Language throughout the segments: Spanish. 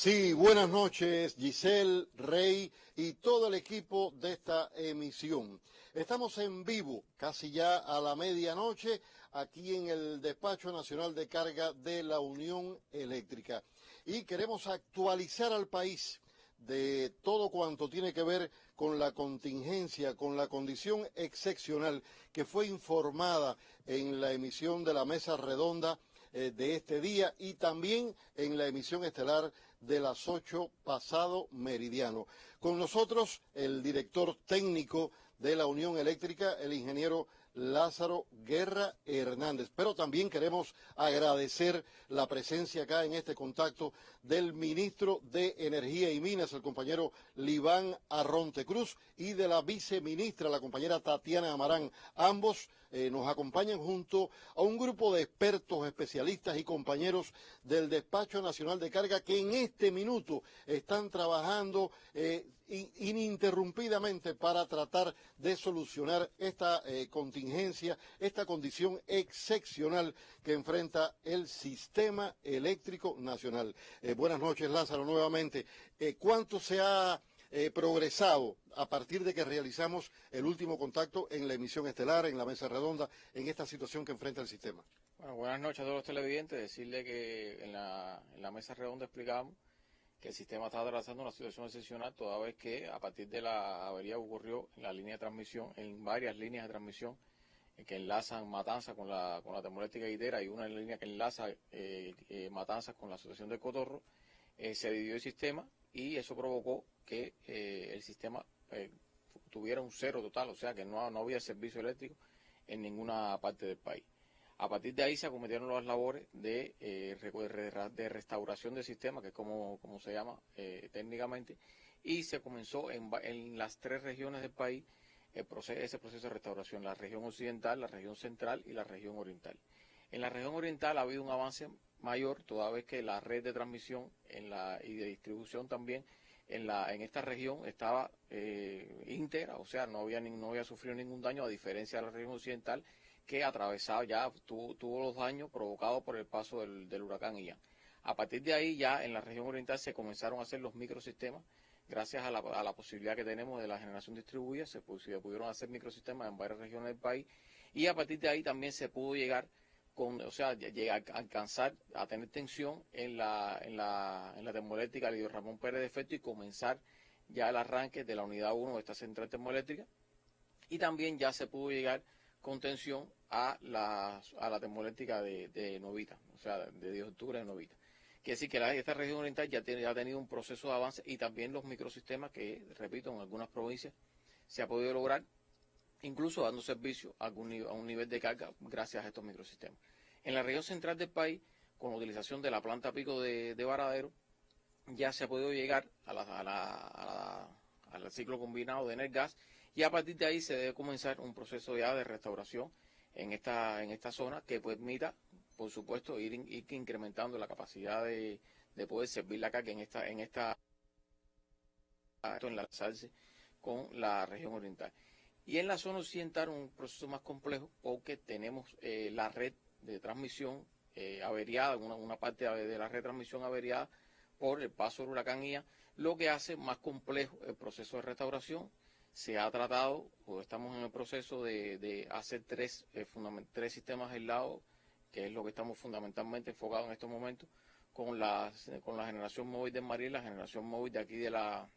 Sí, buenas noches, Giselle, Rey y todo el equipo de esta emisión. Estamos en vivo, casi ya a la medianoche, aquí en el Despacho Nacional de Carga de la Unión Eléctrica. Y queremos actualizar al país de todo cuanto tiene que ver con la contingencia, con la condición excepcional que fue informada en la emisión de la mesa redonda eh, de este día y también en la emisión estelar de las 8 pasado meridiano. Con nosotros el director técnico de la Unión Eléctrica, el ingeniero Lázaro Guerra Hernández. Pero también queremos agradecer la presencia acá en este contacto del ministro de Energía y Minas, el compañero Libán Arronte Cruz, y de la viceministra, la compañera Tatiana Amarán. Ambos eh, nos acompañan junto a un grupo de expertos, especialistas y compañeros del Despacho Nacional de Carga que en este minuto están trabajando eh, ininterrumpidamente para tratar de solucionar esta eh, contingencia, esta condición excepcional que enfrenta el sistema eléctrico nacional. buenas noches, Lázaro, nuevamente. ¿Cuánto se ha eh, progresado a partir de que realizamos el último contacto en la emisión estelar, en la mesa redonda, en esta situación que enfrenta el sistema? Bueno, buenas noches a todos los televidentes. Decirle que en la mesa redonda explicamos que el sistema está atravesando una situación excepcional toda vez que a partir de la avería ocurrió en la línea de transmisión, en varias líneas de transmisión eh, que enlazan Matanza con la, con la termoeléctrica Guidera y una línea que enlaza eh, eh Matanzas con la asociación de Cotorro, se dividió el sistema y eso provocó que eh, el sistema eh, tuviera un cero total, o sea que no, no había servicio eléctrico en ninguna parte del país. A partir de ahí se acometieron las labores de, eh, de restauración del sistema, que es como, se llama técnicamente, y se comenzó en, las tres regiones del país el proceso, ese proceso de restauración, la región occidental, la región central y la región oriental. En la región oriental ha habido un avance mayor, toda vez que la red de transmisión y de distribución también en, la, en esta región estaba eh, íntegra, o sea, no había sufrido ningún daño, a diferencia de la región occidental, que atravesaba ya, tuvo, los daños provocados por el paso del, huracán Ian. A partir de ahí ya en la región oriental se comenzaron a hacer los microsistemas, gracias a la, a la posibilidad que tenemos de la generación distribuida, se, pudieron hacer microsistemas en varias regiones del país, y a partir de ahí también se pudo llegar o sea, llega a alcanzar a tener tensión en la, en la, en la termoeléctrica Lidio Ramón Pérez de Efecto y comenzar ya el arranque de la unidad 1 de esta central termoeléctrica. Y también ya se pudo llegar con tensión a la, a la termoeléctrica de, Novita, o sea, de 10 de octubre de Novita. Quiere decir que esta región oriental ya, ha tenido un proceso de avance y también los microsistemas que, repito, en algunas provincias se ha podido lograr incluso dando servicio a, un nivel de carga gracias a estos microsistemas. En la región central del país, con la utilización de la planta pico de, Varadero, ya se ha podido llegar al ciclo combinado de Energas y a partir de ahí se debe comenzar un proceso ya de restauración en esta, en esta zona que permita, por supuesto, ir, incrementando la capacidad de, poder servir la carga en esta, en esta enlazarse con la región oriental. Y en la zona occidental un proceso más complejo porque tenemos eh, la red de transmisión eh, averiada, una, una, parte de la red de transmisión averiada por el paso del huracán Ian, lo que hace más complejo el proceso de restauración. Se ha tratado, o estamos en el proceso de, hacer tres, eh, tres sistemas aislados, que es lo que estamos fundamentalmente enfocados en estos momentos, con la, con la generación móvil de María la generación móvil de aquí de la,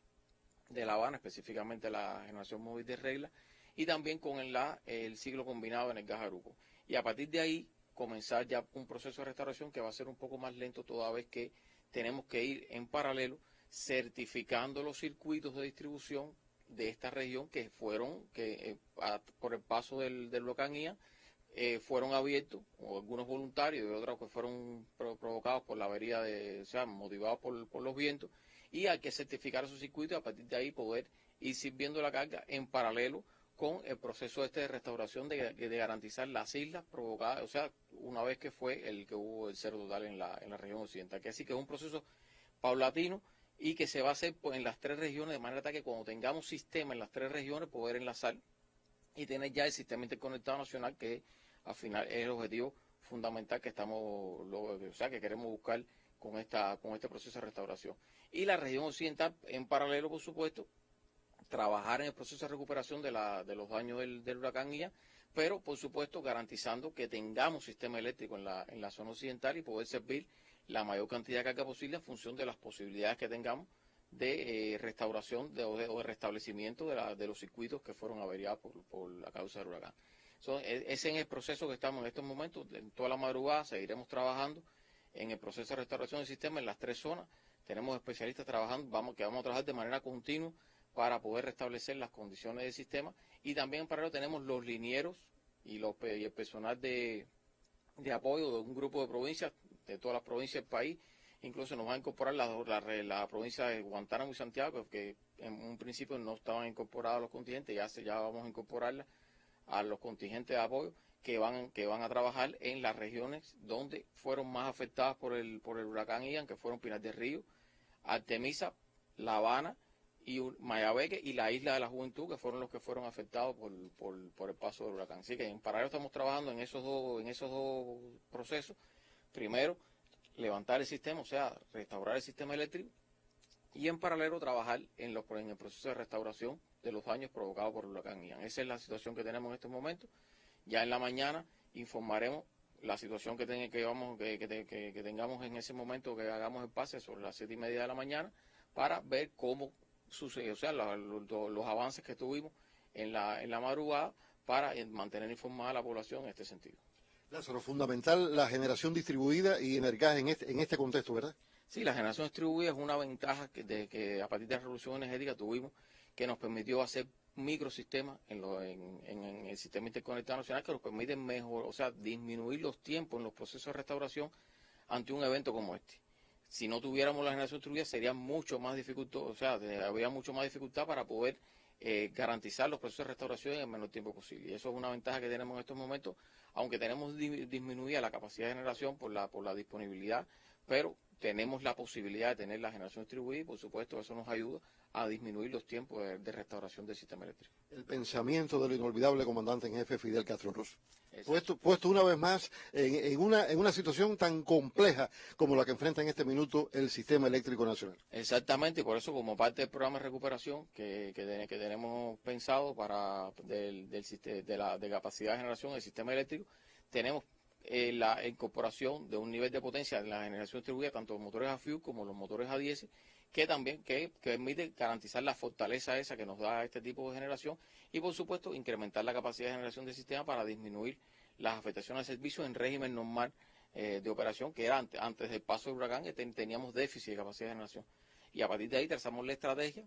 de La Habana, específicamente la generación móvil de Regla, y también con el, la, el ciclo combinado en el Gajaruco. Y a partir de ahí comenzar ya un proceso de restauración que va a ser un poco más lento toda vez que tenemos que ir en paralelo certificando los circuitos de distribución de esta región que fueron, que eh, por el paso del, del eh, fueron abiertos, o algunos voluntarios y otros que fueron provocados por la avería, de, o sea, motivados por, por los vientos, y hay que certificar esos circuitos y a partir de ahí poder ir sirviendo la carga en paralelo con el proceso este de restauración de, garantizar las islas provocadas, o sea, una vez que fue el que hubo el cero total en la, en la región occidental. Que así que es un proceso paulatino y que se va a hacer en las tres regiones, de manera que cuando tengamos sistema en las tres regiones, poder enlazar y tener ya el sistema interconectado nacional, que al final es el objetivo fundamental que estamos, o sea, que queremos buscar con, esta, con este proceso de restauración. Y la región occidental, en paralelo, por supuesto, trabajar en el proceso de recuperación de, la, de los daños del, del huracán Ian, pero por supuesto garantizando que tengamos sistema eléctrico en la, en la zona occidental y poder servir la mayor cantidad de carga posible en función de las posibilidades que tengamos de eh, restauración de, o, de, restablecimiento de, la, de, los circuitos que fueron averiados por, por la causa del huracán. So, es, es el proceso que estamos en estos momentos, en toda la madrugada seguiremos trabajando en el proceso de restauración del sistema en las tres zonas. Tenemos especialistas trabajando, vamos, que vamos a trabajar de manera continua para poder restablecer las condiciones del sistema y también en paralelo tenemos los linieros y, los, y el personal de, de apoyo de un grupo de provincias, de todas las provincias del país, incluso nos va a incorporar la, la, la, provincia de Guantánamo y Santiago, que en un principio no estaban incorporados a los contingentes, ya, se, ya vamos a incorporarla a los contingentes de apoyo que van, que van a trabajar en las regiones donde fueron más afectadas por el, por el huracán Ian, que fueron Pinar del Río, Artemisa, La Habana y Mayabeque y la Isla de la Juventud, que fueron los que fueron afectados por, por, por, el paso del huracán. Así que en paralelo estamos trabajando en esos dos, en esos dos procesos. Primero, levantar el sistema, o sea, restaurar el sistema eléctrico, y en paralelo trabajar en, los, en el proceso de restauración de los daños provocados por el huracán Ian. Esa es la situación que tenemos en estos momentos. Ya en la mañana informaremos la situación que, ten, que, vamos, que, que, tengamos en ese momento que hagamos el pase sobre las siete y media de la mañana para ver cómo sucedió, o sea, los, los, los avances que tuvimos en la, en la madrugada para mantener informada a la población en este sentido. Lázaro, fundamental la generación distribuida y energía en este, en este contexto, ¿verdad? Sí, la generación distribuida es una ventaja que, de, que a partir de la revolución energética tuvimos que nos permitió hacer microsistemas en, lo, en, en, el sistema interconectado nacional que nos permiten mejor, o sea, disminuir los tiempos en los procesos de restauración ante un evento como este. Si no tuviéramos la generación distribuida sería mucho más dificultoso, o sea, habría mucho más dificultad para poder eh, garantizar los procesos de restauración en el menor tiempo posible. Y eso es una ventaja que tenemos en estos momentos, aunque tenemos di disminuida la capacidad de generación por la, por la disponibilidad, pero tenemos la posibilidad de tener la generación distribuida y por supuesto eso nos ayuda a disminuir los tiempos de, de restauración del sistema eléctrico. El pensamiento del inolvidable comandante en jefe Fidel Castro Ruz. Puesto, puesto, una vez más en, en, una, en una situación tan compleja como la que enfrenta en este minuto el sistema eléctrico nacional. Exactamente, y por eso como parte del programa de recuperación que, que, que tenemos pensado para del, del, de la de capacidad de generación del sistema eléctrico, tenemos eh, la incorporación de un nivel de potencia en la generación distribuida, tanto los motores a fuel como los motores a diésel, que también que, permite garantizar la fortaleza esa que nos da este tipo de generación y por supuesto incrementar la capacidad de generación del sistema para disminuir las afectaciones al servicio en régimen normal eh, de operación que era antes, antes del paso del huracán que ten, teníamos déficit de capacidad de generación. Y a partir de ahí trazamos la estrategia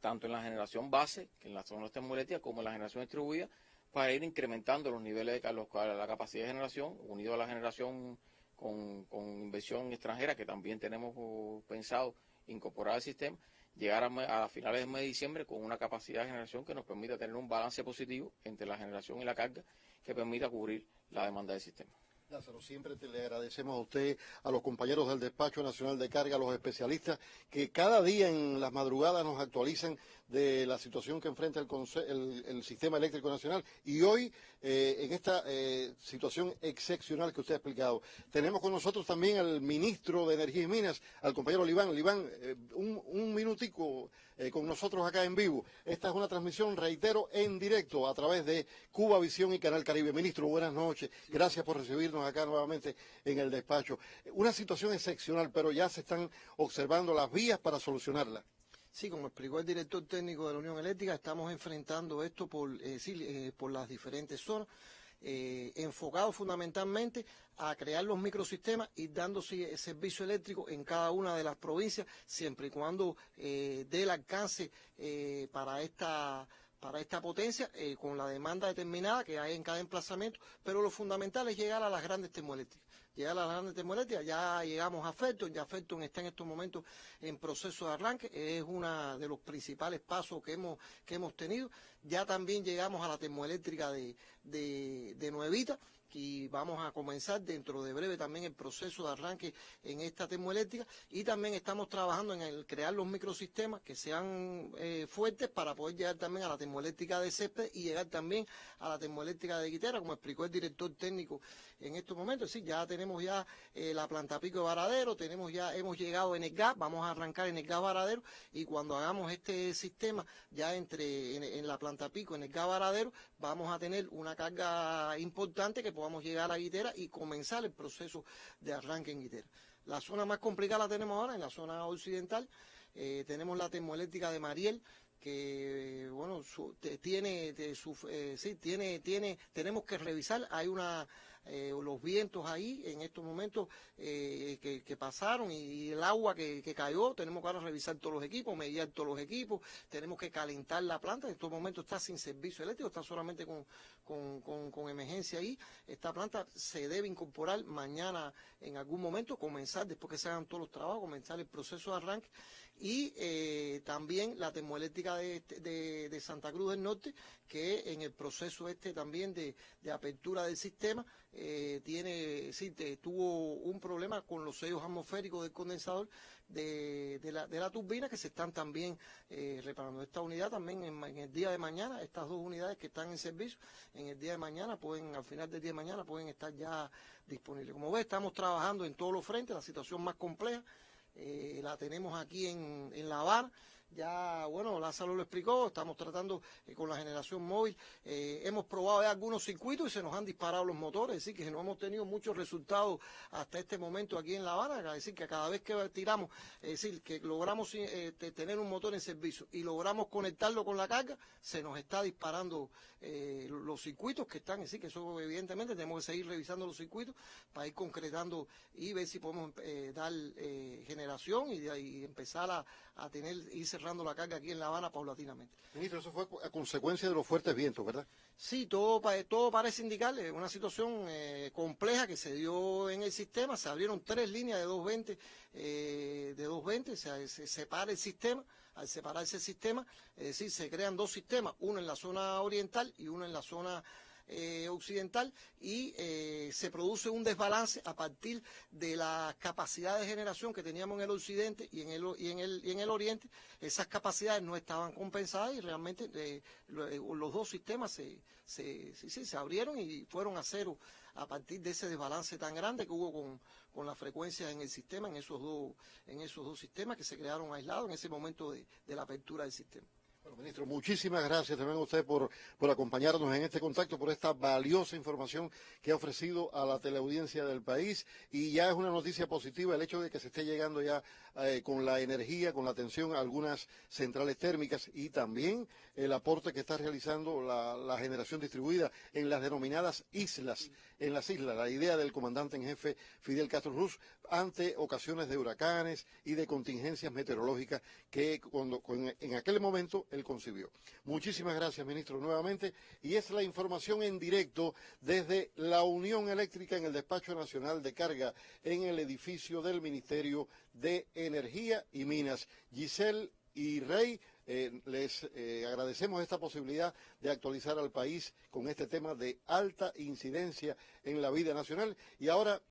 tanto en la generación base que en la zona termoeléctrica como en la generación distribuida para ir incrementando los niveles de la capacidad de generación unido a la generación con, inversión extranjera que también tenemos uh, pensado incorporar al sistema, llegar a, a, finales del mes de diciembre con una capacidad de generación que nos permita tener un balance positivo entre la generación y la carga que permita cubrir la demanda del sistema. Lázaro, siempre te le agradecemos a usted, a los compañeros del Despacho Nacional de Carga, a los especialistas que cada día en las madrugadas nos actualizan de la situación que enfrenta el, el, sistema eléctrico nacional y hoy eh, en esta eh, situación excepcional que usted ha explicado. Tenemos con nosotros también al ministro de Energía y Minas, al compañero Libán. Libán, eh, un, un, minutico eh, con nosotros acá en vivo. Esta es una transmisión, reitero, en directo a través de Cuba Visión y Canal Caribe. Ministro, buenas noches. Gracias por recibirnos acá nuevamente en el despacho. Una situación excepcional, pero ya se están observando las vías para solucionarla. Sí, como explicó el director técnico de la Unión Eléctrica, estamos enfrentando esto por, eh, eh, las diferentes zonas, eh, enfocado fundamentalmente a crear los microsistemas y dando servicio eléctrico en cada una de las provincias, siempre y cuando dé el alcance para esta para esta potencia con la demanda determinada que hay en cada emplazamiento, pero lo fundamental es llegar a las grandes termoeléctricas. Llegar a las grandes termoeléctricas, ya llegamos a Felton, ya Felton está en estos momentos en proceso de arranque, es uno de los principales pasos que hemos, que hemos tenido. Ya también llegamos a la termoeléctrica de, de, de Nuevita, y vamos a comenzar dentro de breve también el proceso de arranque en esta termoeléctrica y también estamos trabajando en el crear los microsistemas que sean eh, fuertes para poder llegar también a la termoeléctrica de césped y llegar también a la termoeléctrica de Guitera, como explicó el director técnico en estos momentos. Sí, ya tenemos ya eh, la planta pico de Varadero, tenemos ya, hemos llegado en el gas, vamos a arrancar en el gas Varadero y cuando hagamos este sistema ya entre en, la planta pico, en el gas Varadero, vamos a tener una carga importante que podamos llegar a Guitera y comenzar el proceso de arranque en Guitera. La zona más complicada la tenemos ahora en la zona occidental. Eh, tenemos la termoeléctrica de Mariel, que bueno tiene su, eh, sí tiene tiene tenemos que revisar hay una eh, los vientos ahí en estos momentos eh, que, pasaron y, el agua que, cayó, tenemos que ahora revisar todos los equipos, medir todos los equipos, tenemos que calentar la planta, en estos momentos está sin servicio eléctrico, está solamente con, con, emergencia ahí. Esta planta se debe incorporar mañana en algún momento, comenzar, después que se hagan todos los trabajos, comenzar el proceso de arranque y eh, también la termoeléctrica de, Santa Cruz del Norte, que en el proceso este también de, apertura del sistema eh, tiene, sí, tuvo un problema con los sellos atmosféricos del condensador de, la, turbina que se están también eh, reparando. Esta unidad también en, el día de mañana, estas dos unidades que están en servicio, en el día de mañana pueden, al final del día de mañana pueden estar ya disponibles. Como ves, estamos trabajando en todos los frentes, la situación más compleja eh, la tenemos aquí en, en La Habana ya, bueno, Lázaro lo explicó, estamos tratando eh, con la generación móvil, eh, hemos probado algunos circuitos y se nos han disparado los motores, es decir, que no hemos tenido muchos resultados hasta este momento aquí en La Habana, es decir, que cada vez que tiramos, es decir, que logramos eh, tener un motor en servicio y logramos conectarlo con la carga, se nos está disparando los circuitos que están, es decir, que eso evidentemente tenemos que seguir revisando los circuitos para ir concretando y ver si podemos dar generación y, empezar a, a tener, irse cerrando la carga aquí en La Habana paulatinamente. Ministro, eso fue a consecuencia de los fuertes vientos, ¿verdad? Sí, todo, todo parece indicarle una situación eh, compleja que se dio en el sistema. Se abrieron tres líneas de 220, eh, de 220, se, se separa el sistema. Al separarse el sistema, es decir, se crean dos sistemas, uno en la zona oriental y uno en la zona eh, occidental y eh, se produce un desbalance a partir de la capacidad de generación que teníamos en el occidente y en el, y en el, y en el oriente. Esas capacidades no estaban compensadas y realmente eh, los dos sistemas se, se, se abrieron y fueron a cero a partir de ese desbalance tan grande que hubo con, con la frecuencia en el sistema, en esos dos, en esos dos sistemas que se crearon aislados en ese momento de la apertura del sistema. Ministro, muchísimas gracias también a usted por, acompañarnos en este contacto, por esta valiosa información que ha ofrecido a la teleaudiencia del país. Y ya es una noticia positiva el hecho de que se esté llegando ya eh, con la energía, con la atención a algunas centrales térmicas y también el aporte que está realizando la generación distribuida en las denominadas islas, en las islas. La idea del comandante en jefe Fidel Castro Ruz ante ocasiones de huracanes y de contingencias meteorológicas que cuando, en aquel momento él concibió. Muchísimas gracias, ministro, nuevamente. Y es la información en directo desde la Unión Eléctrica en el Despacho Nacional de Carga en el edificio del Ministerio de Energía y Minas. Giselle y Rey, eh, les eh, agradecemos esta posibilidad de actualizar al país con este tema de alta incidencia en la vida nacional. Y ahora